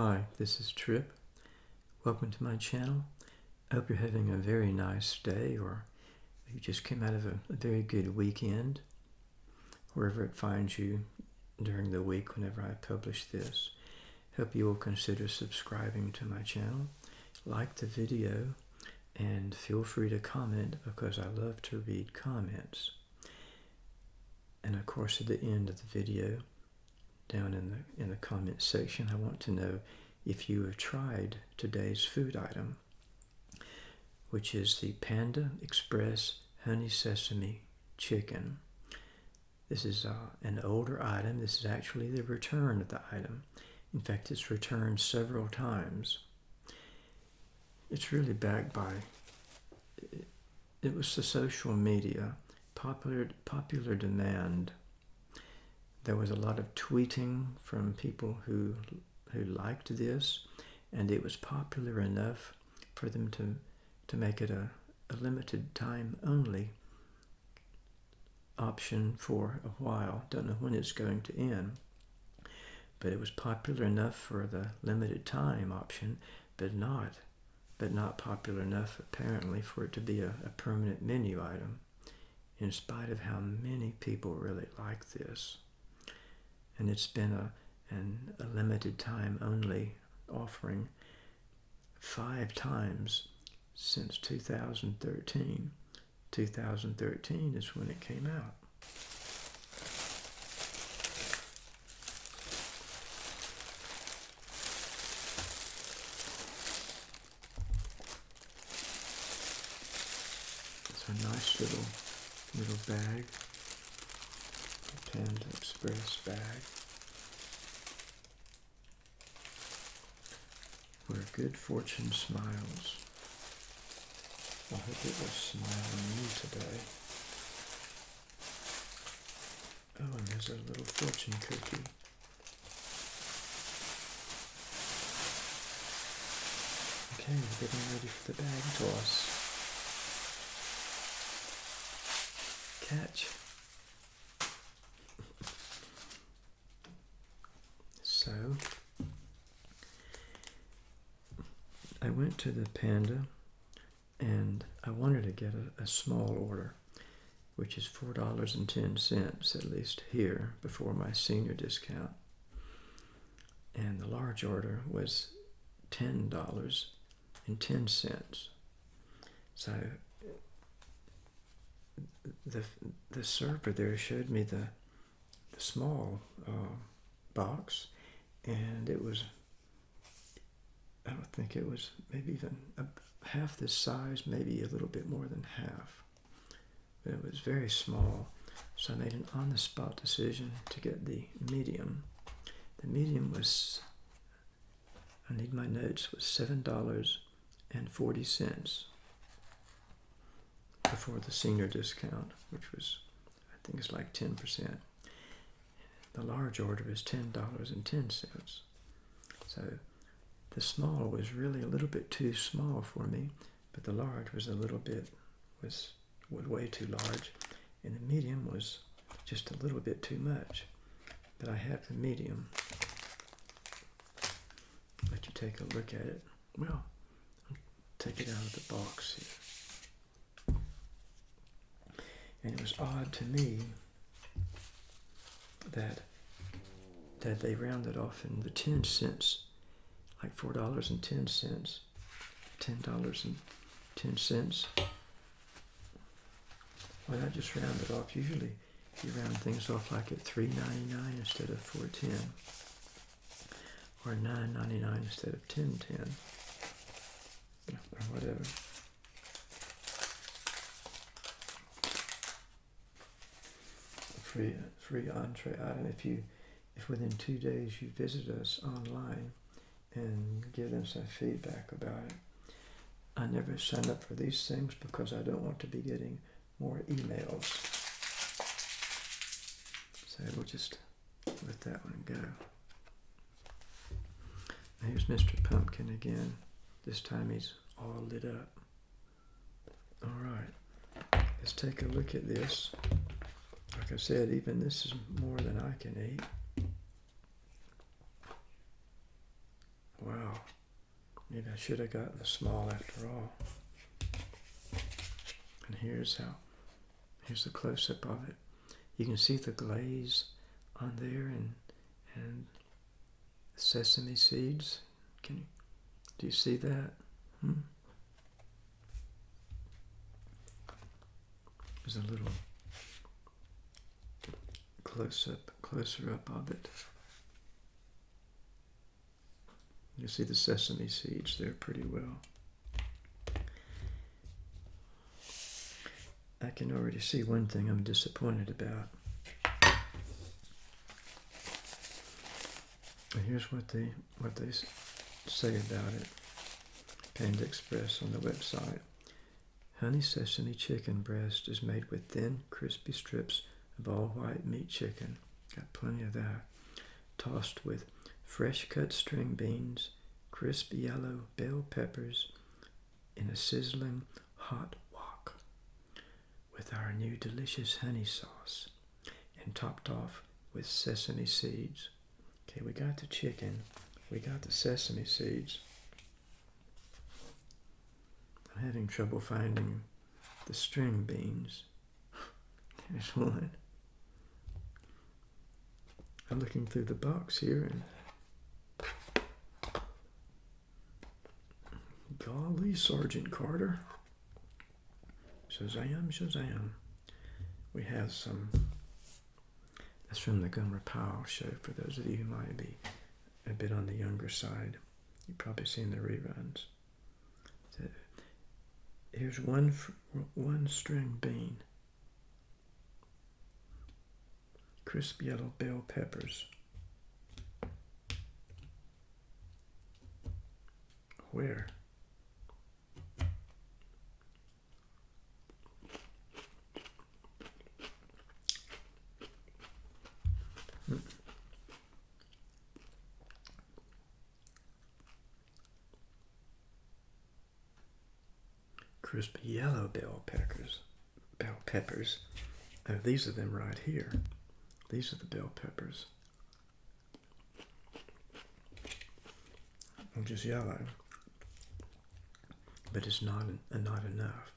Hi, this is Trip. Welcome to my channel. I hope you're having a very nice day or you just came out of a, a, very good weekend, wherever it finds you during the week whenever I publish this. Hope you will consider subscribing to my channel, like the video, and feel free to comment because I love to read comments. And of course at the end of the video, down in the, in the comment section. I want to know if you have tried today's food item, which is the Panda Express Honey Sesame Chicken. This is uh, an older item. This is actually the return of the item. In fact, it's returned several times. It's really backed by, it, it was the social media, popular, popular demand there was a lot of tweeting from people who who liked this, and it was popular enough for them to to make it a, a limited time only option for a while. Don't know when it's going to end. But it was popular enough for the limited time option, but not but not popular enough apparently for it to be a, a permanent menu item in spite of how many people really like this and it's been a, an, a limited time only offering five times since 2013. 2013 is when it came out. It's a nice little little bag. Panda Express bag. Where good fortune smiles. I hope it will smile on you today. Oh, and there's a little fortune cookie. Okay, we're getting ready for the bag toss. Catch. So I went to the Panda and I wanted to get a, a small order, which is $4.10 at least here before my senior discount. And the large order was $10.10. So the, the server there showed me the, the small uh, box and it was I don't think it was maybe even a, half this size, maybe a little bit more than half. But it was very small, so I made an on-the-spot decision to get the medium. The medium was, I need my notes, was $7.40 before the senior discount, which was, I think it's like 10%. The large order is $10.10. So the small was really a little bit too small for me, but the large was a little bit, was, was way too large. And the medium was just a little bit too much. But I have the medium. Let you take a look at it. Well, take it out of the box here. And it was odd to me that that they rounded off in the 10 cents, like $4.10, $10.10. Why not just round it off? Usually you round things off like at $3.99 instead of $4.10 or $9.99 instead of $10.10 or whatever. Free, free entree item if you if within two days you visit us online and give them some feedback about it. I never sign up for these things because I don't want to be getting more emails. So we'll just let that one go. Here's Mr. Pumpkin again. This time he's all lit up. All right, let's take a look at this. Like I said, even this is more than I can eat. Should have gotten the small after all. And here's how, here's the close-up of it. You can see the glaze on there and, and sesame seeds. Can you, do you see that? Hmm? There's a little close up, closer up of it. You see the sesame seeds there pretty well. I can already see one thing I'm disappointed about. And here's what they what they say about it. Panda Express on the website. Honey sesame chicken breast is made with thin, crispy strips of all white meat chicken. Got plenty of that. Tossed with fresh cut string beans, crisp yellow bell peppers in a sizzling hot wok with our new delicious honey sauce and topped off with sesame seeds. Okay, we got the chicken. We got the sesame seeds. I'm having trouble finding the string beans. There's one. I'm looking through the box here and golly, Sergeant Carter. Shazam, Shazam. We have some, that's from the Gomer Pyle show for those of you who might be a bit on the younger side. You've probably seen the reruns. So, here's one, one string bean. crisp yellow bell peppers. Where? Crisp yellow bell peppers. Bell peppers. Oh, these are them right here. These are the bell peppers. Which is yellow, but it's not not enough.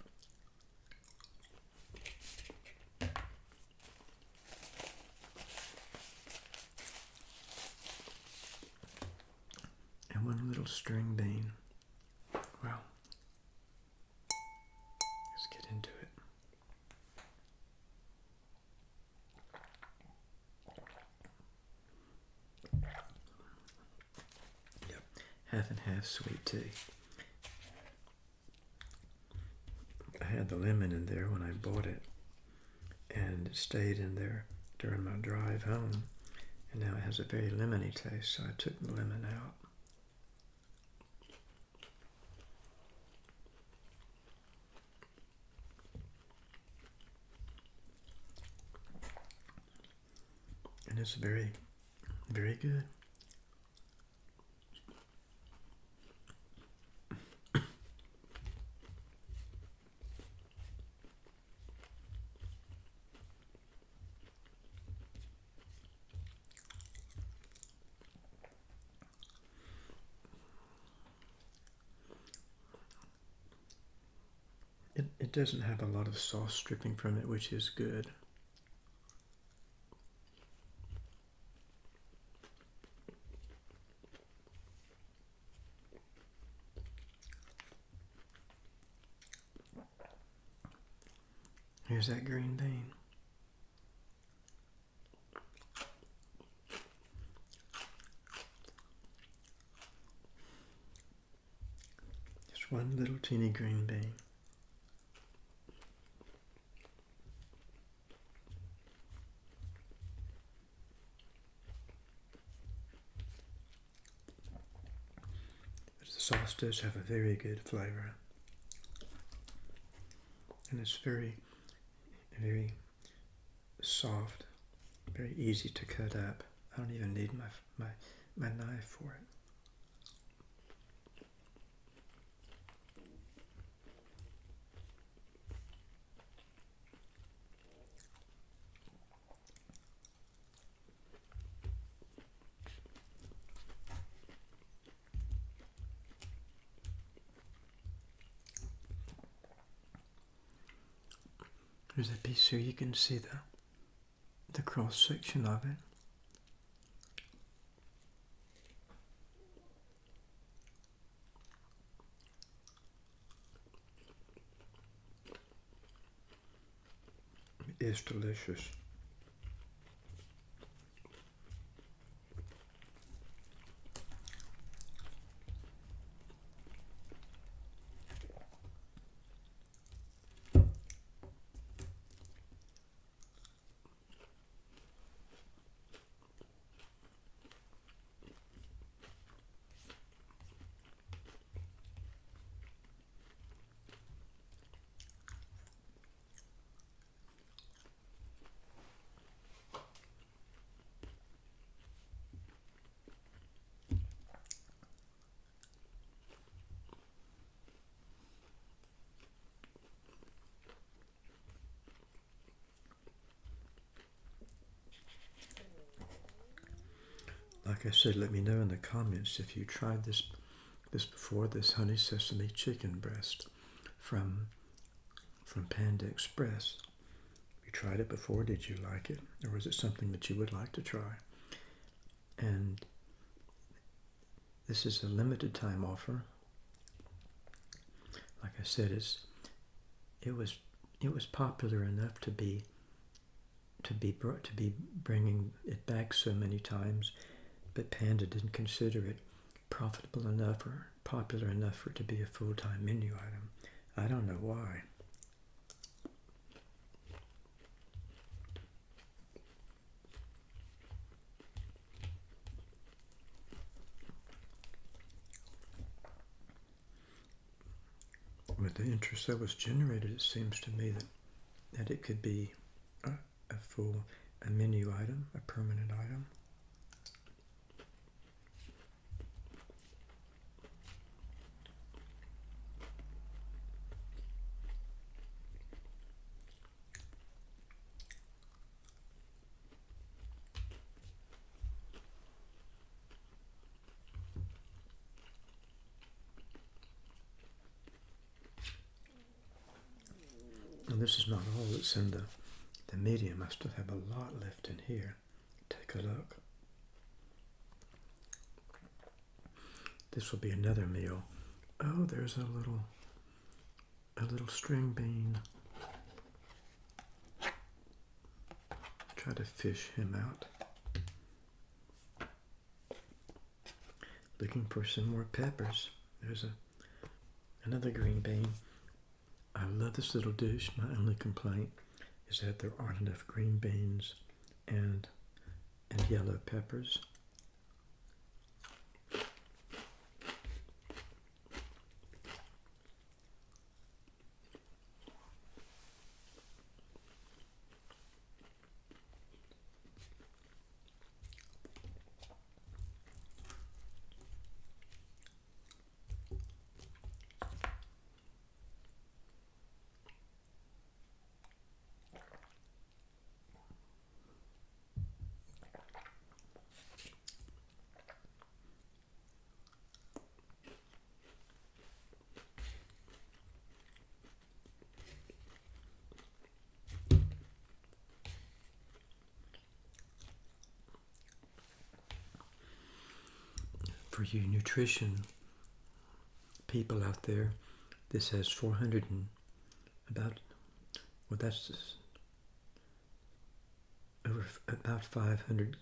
And one little string bean. Well, let's get into it. Sweet tea. I had the lemon in there when I bought it, and it stayed in there during my drive home, and now it has a very lemony taste, so I took the lemon out. And it's very, very good. It, it doesn't have a lot of sauce dripping from it, which is good. Here's that green bean. Just one little teeny green bean. the sauce does have a very good flavor. And it's very, very soft, very easy to cut up. I don't even need my, my, my knife for it. There's a piece here, you can see the, the cross section of it. It is delicious. Like I said, let me know in the comments if you tried this this before, this honey sesame chicken breast from from Panda Express. You tried it before, did you like it? Or was it something that you would like to try? And this is a limited time offer. Like I said, it's it was it was popular enough to be to be brought to be bringing it back so many times but Panda didn't consider it profitable enough or popular enough for it to be a full-time menu item. I don't know why. With the interest that was generated, it seems to me that, that it could be a, a full a menu item, a permanent item. And this is not all that's in the, the medium. I still have a lot left in here. Take a look. This will be another meal. Oh, there's a little, a little string bean. Try to fish him out. Looking for some more peppers. There's a another green bean. I love this little dish. My only complaint is that there aren't enough green beans and and yellow peppers. For you nutrition people out there, this has 400 and about, well, that's over about 500,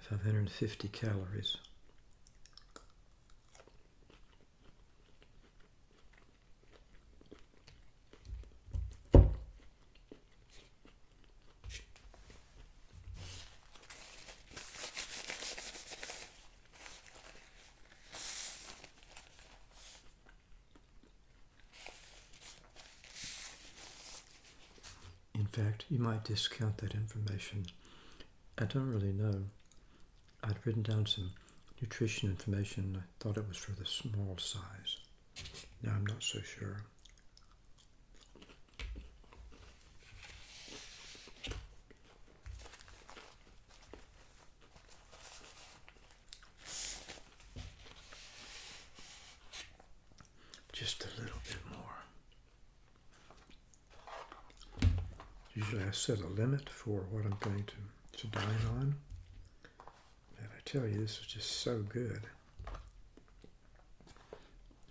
550 calories. In fact, you might discount that information. I don't really know. I'd written down some nutrition information. I thought it was for the small size. Now I'm not so sure. Just a little bit more. Usually I set a limit for what I'm going to, to dine on. And I tell you, this is just so good.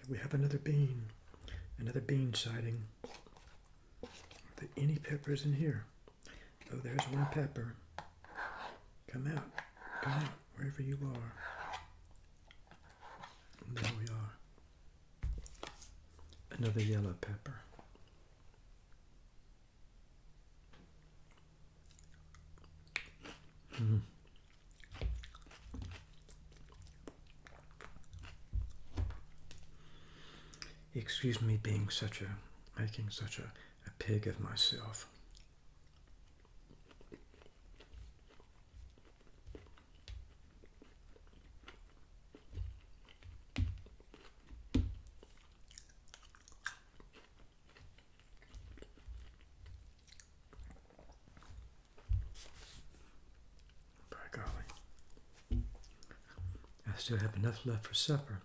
We have another bean. Another bean sighting. Are there any peppers in here? Oh, there's one pepper. Come out. Come out, wherever you are. And there we are. Another yellow pepper. Excuse me being such a, making such a, a pig of myself. By golly. I still have enough left for supper.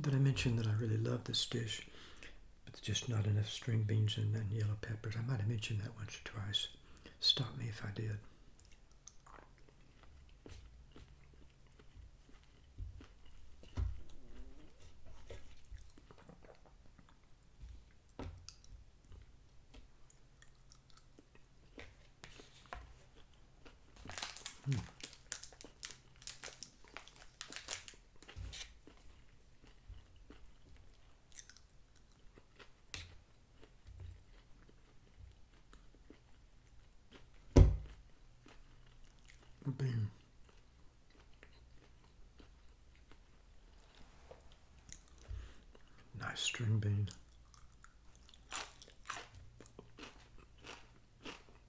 Did I mention that I really love this dish, but just not enough string beans and, and yellow peppers? I might have mentioned that once or twice. Stop me if I did. Nice string bean.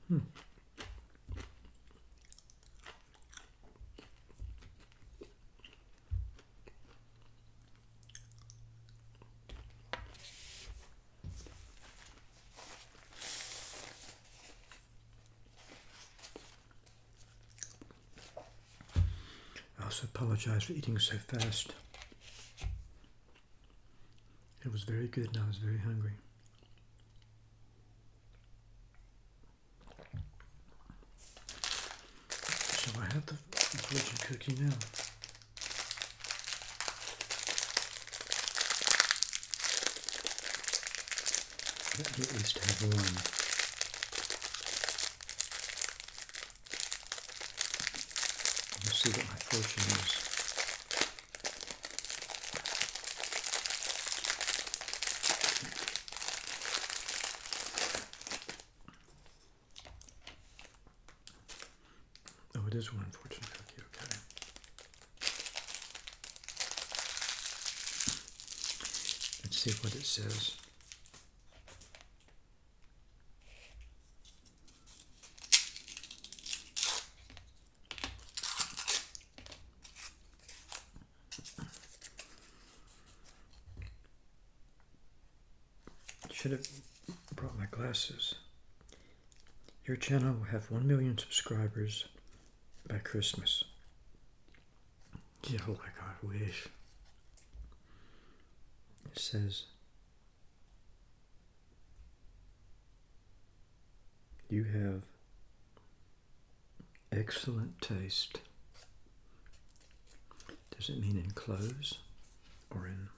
Hmm. I apologize for eating so fast. It was very good and I was very hungry. So I have the fortune cookie now. Let me at least have one. See what my fortune is. Oh, it is one fortune cookie, okay. Let's see what it says. Should have brought my glasses. Your channel will have 1 million subscribers by Christmas. Yeah, oh like I wish. It says, You have excellent taste. Does it mean in clothes or in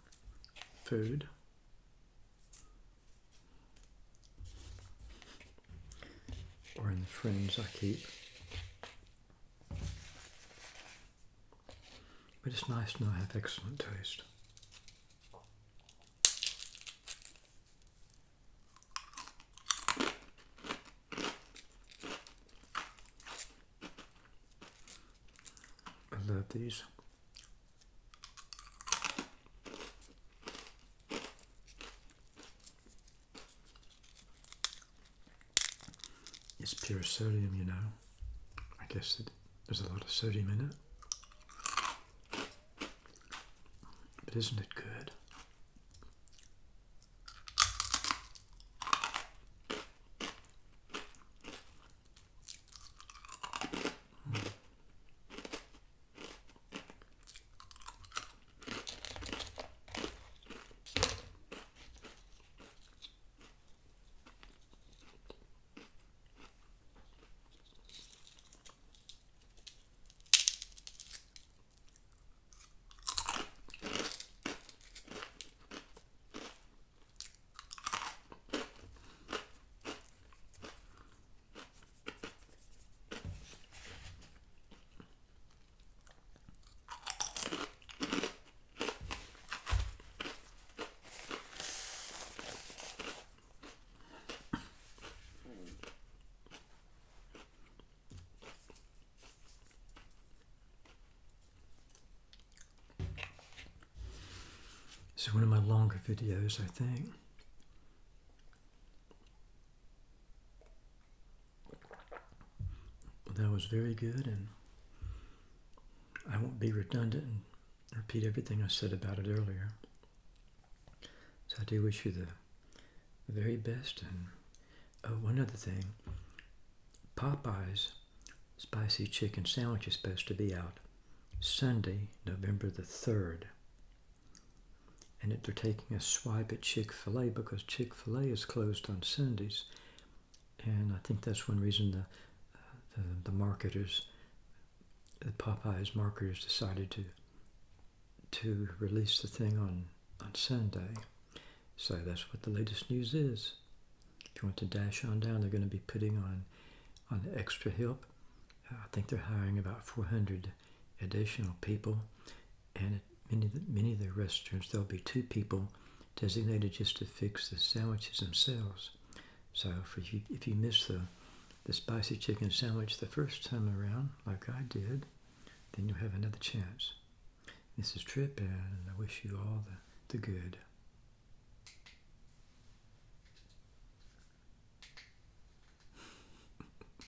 food? Or in the friends I keep? But it's nice to know I have excellent taste. I love these. Sodium, you know. I guess there's a lot of sodium in it. But isn't it good? This is one of my longer videos, I think. That was very good, and I won't be redundant and repeat everything I said about it earlier. So I do wish you the, very best. And oh, one other thing Popeyes spicy chicken sandwich is supposed to be out Sunday, November the 3rd. And they're taking a swipe at Chick fil A because Chick fil A is closed on Sundays. And I think that's one reason the, uh, the, the marketers, the Popeyes marketers decided to to release the thing on, on Sunday. So that's what the latest news is. If you want to dash on down, they're going to be putting on on extra help. I think they're hiring about 400 additional people, and at many of the, many of the restaurants there'll be two people designated just to fix the sandwiches themselves. So for you, if you miss the the spicy chicken sandwich the first time around, like I did, then you'll have another chance. This is Trip, and I wish you all the, the good.